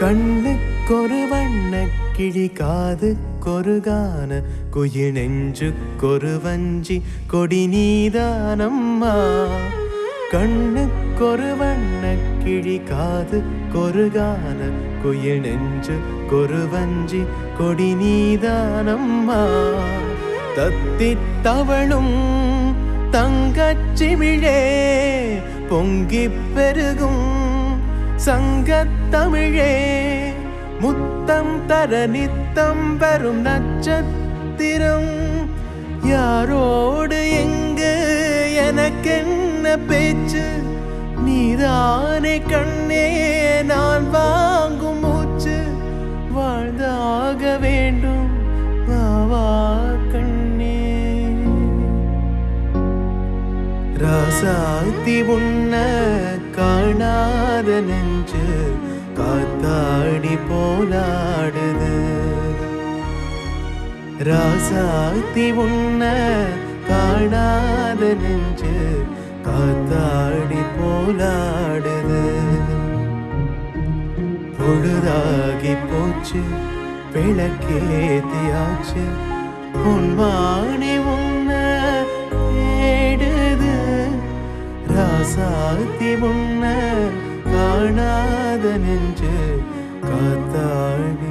கண்ணுக்கொரு வண்ண கிளி காது கொருகான குயி நெஞ்சுக்கொரு வஞ்சி கொடி நீதானம்மா. கண்ணுக்கொரு வண்ண கிழி காது கொருகான குயி நெஞ்சு கொரு வஞ்சி கொடி நீதானம்மா. தத்தித் தவளும் தங்கச்சிமிழே பொங்கிப் பெருகும் சங்கத்தமிழே முத்தம் தர நித்தம் வரும் நட்சத்திரம். யாரோடு எங்கு எனக்கென்ன பேச்சு? நீதானே கண்ணே நான் வாங்கும் மூச்சு. வாழ்ந்தாகவே ராசாத்தி உன்ன காணாத நெஞ்சு காத்தாடி போலாடுது. ராசாத்தி உன்ன காணாத நெஞ்சு காத்தாடி போலாடுது. பொழுதாகி போச்சு விளக்கேத்தியாச்சு உன் வாணி உன் சாத்தி முன்ன காணாத நெஞ்சு காத்தாழ்